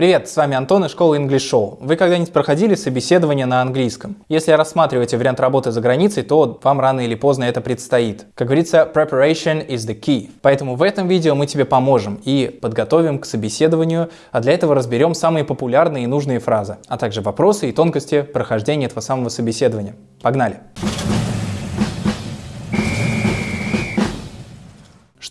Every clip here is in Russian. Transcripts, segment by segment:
Привет, с вами Антон из школы English Show. Вы когда-нибудь проходили собеседование на английском? Если рассматриваете вариант работы за границей, то вам рано или поздно это предстоит. Как говорится, preparation is the key. Поэтому в этом видео мы тебе поможем и подготовим к собеседованию, а для этого разберем самые популярные и нужные фразы, а также вопросы и тонкости прохождения этого самого собеседования. Погнали!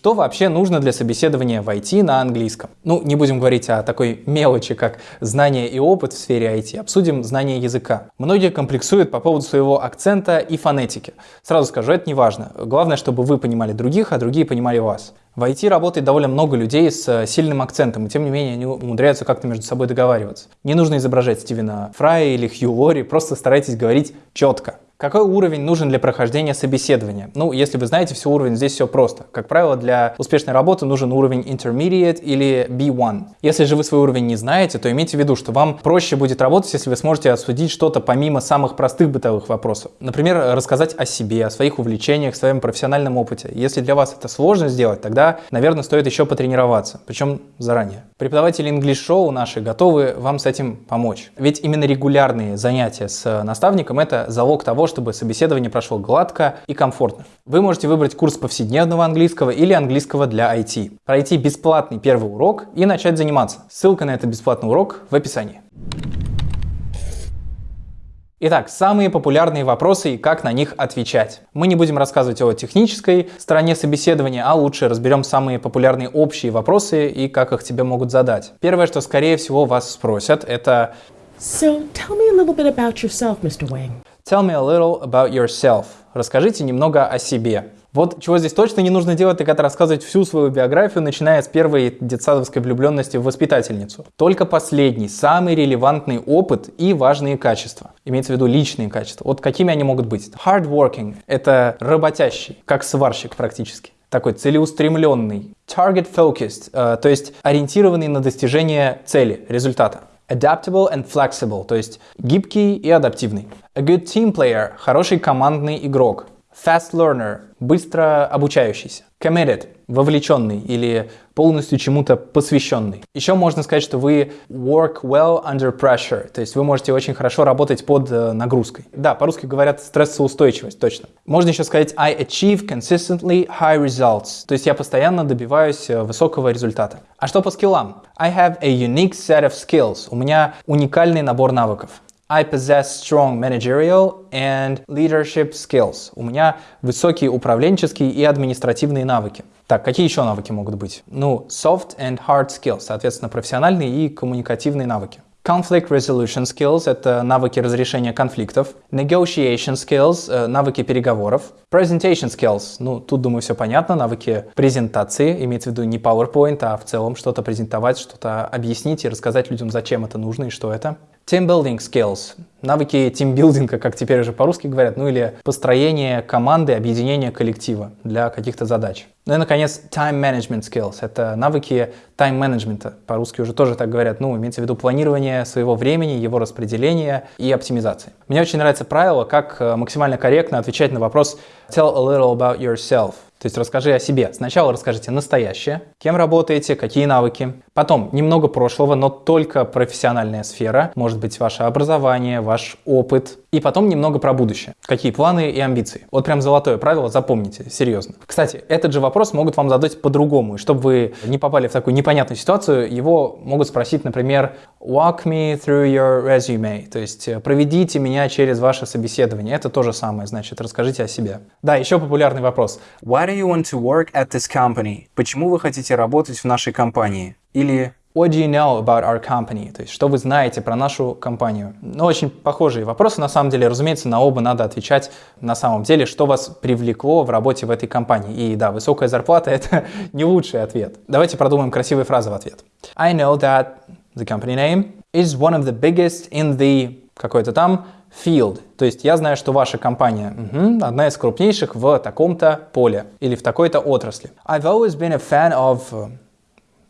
Что вообще нужно для собеседования в IT на английском? Ну, не будем говорить о такой мелочи, как знание и опыт в сфере IT, обсудим знание языка. Многие комплексуют по поводу своего акцента и фонетики. Сразу скажу, это не важно. Главное, чтобы вы понимали других, а другие понимали вас. В IT работает довольно много людей с э, сильным акцентом, и тем не менее они умудряются как-то между собой договариваться. Не нужно изображать Стивена Фрая или Хью Лори, просто старайтесь говорить четко. Какой уровень нужен для прохождения собеседования? Ну, если вы знаете все уровень, здесь все просто. Как правило, для успешной работы нужен уровень Intermediate или B1. Если же вы свой уровень не знаете, то имейте в виду, что вам проще будет работать, если вы сможете осудить что-то помимо самых простых бытовых вопросов. Например, рассказать о себе, о своих увлечениях, своем профессиональном опыте. Если для вас это сложно сделать, тогда, наверное, стоит еще потренироваться, причем заранее. Преподаватели English Show наши готовы вам с этим помочь. Ведь именно регулярные занятия с наставником – это залог того, чтобы собеседование прошло гладко и комфортно. Вы можете выбрать курс повседневного английского или английского для IT, пройти бесплатный первый урок и начать заниматься. Ссылка на этот бесплатный урок в описании. Итак, самые популярные вопросы и как на них отвечать. Мы не будем рассказывать о технической стороне собеседования, а лучше разберем самые популярные общие вопросы и как их тебе могут задать. Первое, что скорее всего вас спросят, это So, tell me a little bit about yourself, Mr. Wang. Tell me a little about yourself. Расскажите немного о себе. Вот чего здесь точно не нужно делать, так это рассказывать всю свою биографию, начиная с первой детсадовской влюбленности в воспитательницу. Только последний, самый релевантный опыт и важные качества. Имеется в виду личные качества. Вот какими они могут быть? Hardworking – это работящий, как сварщик практически такой целеустремленный, target focused, э, то есть ориентированный на достижение цели, результата. Adaptable and flexible, то есть гибкий и адаптивный. A good team player – хороший командный игрок. Fast learner – быстро обучающийся. Committed – вовлеченный или полностью чему-то посвященный. Еще можно сказать, что вы work well under pressure, то есть вы можете очень хорошо работать под э, нагрузкой. Да, по-русски говорят стрессоустойчивость, точно. Можно еще сказать I achieve consistently high results, то есть я постоянно добиваюсь э, высокого результата. А что по скиллам? I have a unique set of skills, у меня уникальный набор навыков. I possess strong managerial and leadership skills. У меня высокие управленческие и административные навыки. Так, какие еще навыки могут быть? Ну, soft and hard skills, соответственно, профессиональные и коммуникативные навыки. Conflict resolution skills – это навыки разрешения конфликтов. Negotiation skills э, – навыки переговоров. Presentation skills – ну, тут, думаю, все понятно, навыки презентации, имеется в виду не PowerPoint, а в целом что-то презентовать, что-то объяснить и рассказать людям, зачем это нужно и что это. Team building skills, навыки тимбилдинга, как теперь уже по-русски говорят, ну или построение команды, объединение коллектива для каких-то задач. Ну и, наконец, time management skills, это навыки тайм-менеджмента, по-русски уже тоже так говорят, ну, имеется в виду планирование своего времени, его распределение и оптимизации. Мне очень нравится правило, как э, максимально корректно отвечать на вопрос «tell a little about yourself», то есть расскажи о себе. Сначала расскажите настоящее, кем работаете, какие навыки. Потом немного прошлого, но только профессиональная сфера. Может быть ваше образование, ваш опыт. И потом немного про будущее. Какие планы и амбиции. Вот прям золотое правило, запомните, серьезно. Кстати, этот же вопрос могут вам задать по-другому. И чтобы вы не попали в такую непонятную ситуацию, его могут спросить, например, walk me through your resume. То есть э, проведите меня через ваше собеседование. Это то же самое, значит, расскажите о себе. Да, еще популярный вопрос. Why do you want to work at this company? Почему вы хотите работать в нашей компании? Или What do you know about our company? То есть, что вы знаете про нашу компанию? Ну, очень похожие вопросы, на самом деле. Разумеется, на оба надо отвечать на самом деле, что вас привлекло в работе в этой компании. И да, высокая зарплата – это не лучший ответ. Давайте продумаем красивые фразы в ответ. I know that the company name is one of the biggest in the какой-то там field. То есть я знаю, что ваша компания угу, одна из крупнейших в таком-то поле или в такой-то отрасли. I've always been a fan of uh,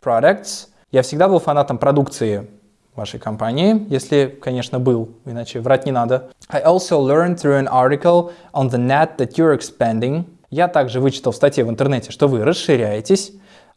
products. Я всегда был фанатом продукции вашей компании, если, конечно, был, иначе врать не надо. I also learned through an article on the net that you're expanding. Я также вычитал в статье в интернете, что вы расширяетесь.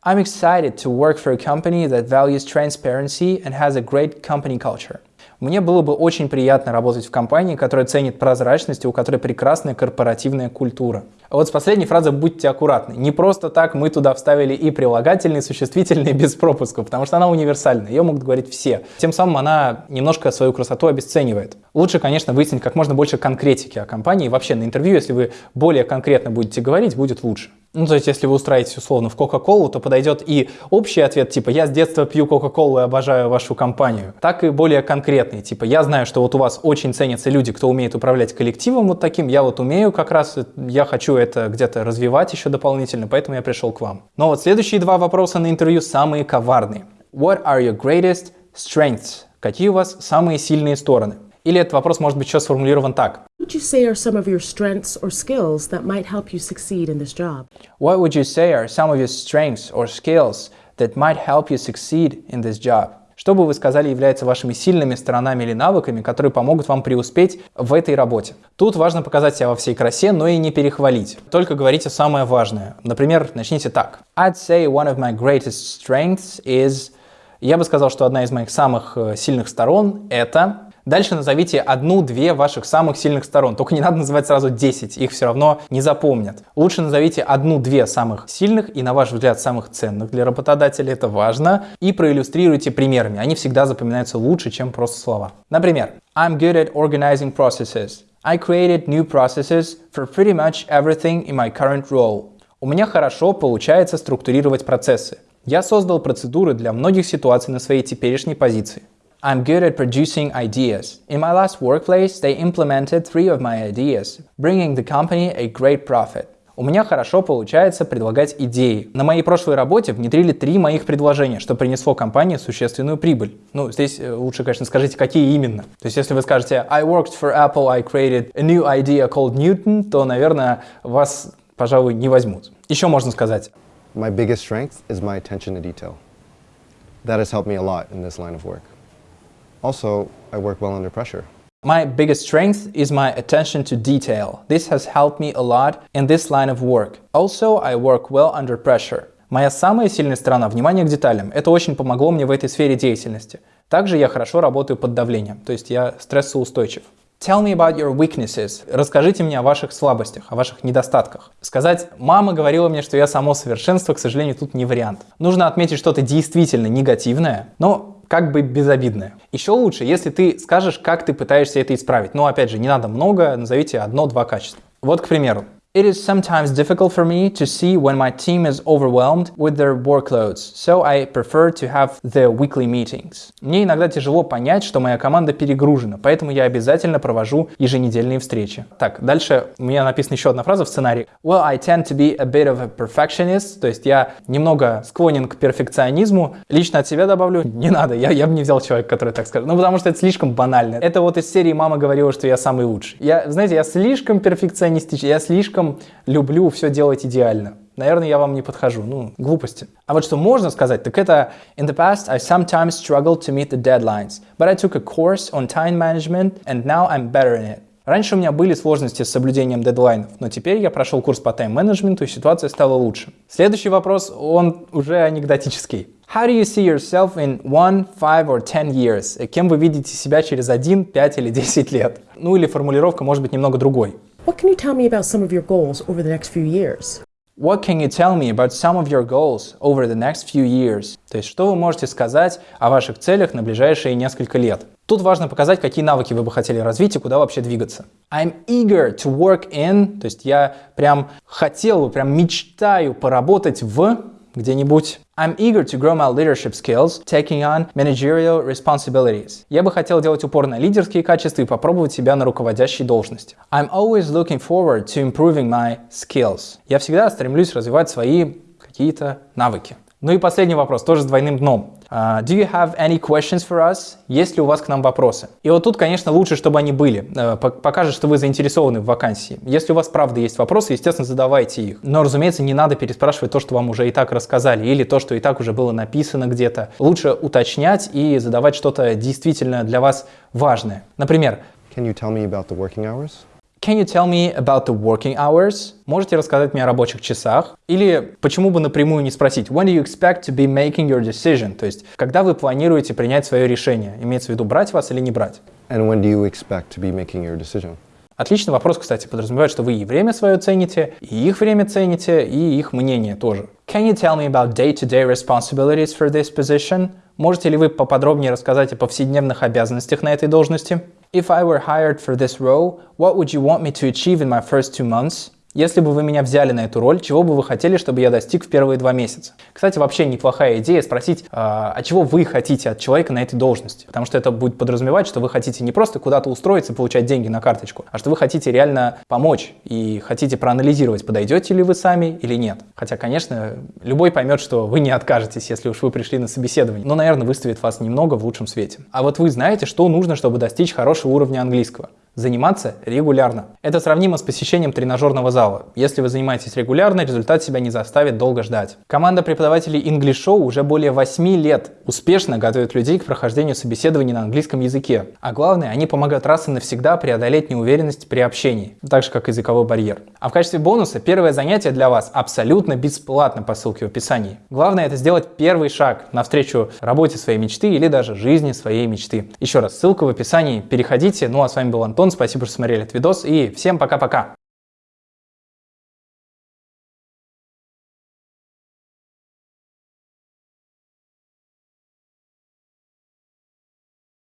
I'm excited to work for a company that values transparency and has a great company culture. Мне было бы очень приятно работать в компании, которая ценит прозрачность и у которой прекрасная корпоративная культура. А вот с последней фразой будьте аккуратны. Не просто так мы туда вставили и прилагательные, и существительные без пропусков, потому что она универсальна, ее могут говорить все. Тем самым она немножко свою красоту обесценивает. Лучше, конечно, выяснить как можно больше конкретики о компании. Вообще на интервью, если вы более конкретно будете говорить, будет лучше. Ну, то есть, если вы устраиваетесь условно в Кока-Колу, то подойдет и общий ответ, типа «Я с детства пью Кока-Колу и обожаю вашу компанию», так и более конкретный, типа «Я знаю, что вот у вас очень ценятся люди, кто умеет управлять коллективом вот таким, я вот умею как раз, я хочу это где-то развивать еще дополнительно, поэтому я пришел к вам». Но вот следующие два вопроса на интервью самые коварные. What are your greatest strengths? Какие у вас самые сильные стороны? Или этот вопрос может быть еще сформулирован так. Would you say are some of your strengths or skills that might help you succeed in this job? What would you say are some of your strengths or skills that might help you succeed in this job? Что бы вы сказали является вашими сильными сторонами или навыками, которые помогут вам преуспеть в этой работе? Тут важно показать себя во всей красе, но и не перехвалить. Только говорите самое важное. Например, начните так. I'd say one of my greatest strengths is... Я бы сказал, что одна из моих самых э, сильных сторон – это... Дальше назовите одну-две ваших самых сильных сторон. Только не надо называть сразу 10, их все равно не запомнят. Лучше назовите одну-две самых сильных и, на ваш взгляд, самых ценных для работодателя, это важно, и проиллюстрируйте примерами. Они всегда запоминаются лучше, чем просто слова. Например, I'm good at organizing processes. I created new processes for pretty much everything in my current role. У меня хорошо получается структурировать процессы. Я создал процедуры для многих ситуаций на своей теперешней позиции. I'm good at producing ideas. In my last workplace, they implemented three of my ideas, bringing the company a great profit. У меня хорошо получается предлагать идеи. На моей прошлой работе внедрили три моих предложения, что принесло компании существенную прибыль. Ну, здесь э, лучше, конечно, скажите, какие именно. То есть, если вы скажете I worked for Apple, I created a new idea called Newton, то, наверное, вас, пожалуй, не возьмут. Еще можно сказать. My biggest strength is my attention to detail. That has helped me a lot in this line of work. Also, I work well under pressure. My biggest strength is my attention to detail. This has helped me a lot in this line of work. Also, I work well under pressure. Моя самая сильная сторона – внимание к деталям. Это очень помогло мне в этой сфере деятельности. Также я хорошо работаю под давлением, то есть я стрессоустойчив. Tell me about your weaknesses. Расскажите мне о ваших слабостях, о ваших недостатках. Сказать «мама говорила мне, что я само совершенство», к сожалению, тут не вариант. Нужно отметить что-то действительно негативное, но как бы безобидное. Еще лучше, если ты скажешь, как ты пытаешься это исправить. Но опять же, не надо много, назовите одно-два качества. Вот, к примеру, It is sometimes difficult for me to see when my team is overwhelmed with their workloads, so I prefer to have the weekly meetings. Мне иногда тяжело понять, что моя команда перегружена, поэтому я обязательно провожу еженедельные встречи. Так, дальше у меня написана еще одна фраза в сценарии. Well, I tend to be a bit of a perfectionist, то есть я немного склонен к перфекционизму. Лично от себя добавлю, не надо, я, я бы не взял человека, который так скажет. Ну, потому что это слишком банально. Это вот из серии «Мама говорила, что я самый лучший». Я, знаете, я слишком перфекционистичный, я слишком слишком люблю все делать идеально. Наверное, я вам не подхожу. Ну, глупости. А вот что можно сказать, так это In the past, I sometimes struggled to meet the deadlines, but I took a course on time management and now I'm better in it. Раньше у меня были сложности с соблюдением дедлайнов, но теперь я прошел курс по тайм-менеджменту и ситуация стала лучше. Следующий вопрос, он уже анекдотический. How do you see yourself in one, five or ten years? Кем вы видите себя через один, пять или десять лет? Ну или формулировка может быть немного другой. What can you tell me about some of your goals over the next few years? What can you tell me about some of your goals over the next few years? То есть, что вы можете сказать о ваших целях на ближайшие несколько лет? Тут важно показать, какие навыки вы бы хотели развить и куда вообще двигаться. I'm eager to work in, то есть я прям хотел бы, прям мечтаю поработать в где-нибудь. I'm eager to grow my leadership skills, taking on managerial responsibilities. Я бы хотел делать упор на лидерские качества и попробовать себя на руководящей должности. I'm always looking forward to improving my skills. Я всегда стремлюсь развивать свои какие-то навыки. Ну и последний вопрос, тоже с двойным дном. Uh, do you have any questions for us? Есть ли у вас к нам вопросы? И вот тут, конечно, лучше, чтобы они были. Uh, покажет, что вы заинтересованы в вакансии. Если у вас правда есть вопросы, естественно, задавайте их. Но, разумеется, не надо переспрашивать то, что вам уже и так рассказали, или то, что и так уже было написано где-то. Лучше уточнять и задавать что-то действительно для вас важное. Например, Can you tell me about the working hours? Can you tell me about the working hours? Можете рассказать мне о рабочих часах? Или почему бы напрямую не спросить When do you expect to be making your decision? То есть, когда вы планируете принять свое решение? Имеется в виду брать вас или не брать? And when do you expect to be making your decision? Отличный вопрос, кстати, подразумевает, что вы и время свое цените, и их время цените, и их мнение тоже. Can you tell me about day-to-day responsibilities for this position? Можете ли вы поподробнее рассказать о повседневных обязанностях на этой должности? If I were hired for this role, what would you want me to achieve in my first two months? Если бы вы меня взяли на эту роль, чего бы вы хотели, чтобы я достиг в первые два месяца? Кстати, вообще неплохая идея спросить, а, а чего вы хотите от человека на этой должности? Потому что это будет подразумевать, что вы хотите не просто куда-то устроиться получать деньги на карточку, а что вы хотите реально помочь и хотите проанализировать, подойдете ли вы сами или нет. Хотя, конечно, любой поймет, что вы не откажетесь, если уж вы пришли на собеседование, но, наверное, выставит вас немного в лучшем свете. А вот вы знаете, что нужно, чтобы достичь хорошего уровня английского? Заниматься регулярно. Это сравнимо с посещением тренажерного зала. Если вы занимаетесь регулярно, результат себя не заставит долго ждать. Команда преподавателей English Show уже более 8 лет успешно готовит людей к прохождению собеседований на английском языке. А главное, они помогают раз и навсегда преодолеть неуверенность при общении, так же как языковой барьер. А в качестве бонуса первое занятие для вас абсолютно бесплатно по ссылке в описании. Главное это сделать первый шаг навстречу работе своей мечты или даже жизни своей мечты. Еще раз, ссылка в описании, переходите. Ну а с вами был Антон, спасибо, что смотрели этот видос и всем пока-пока.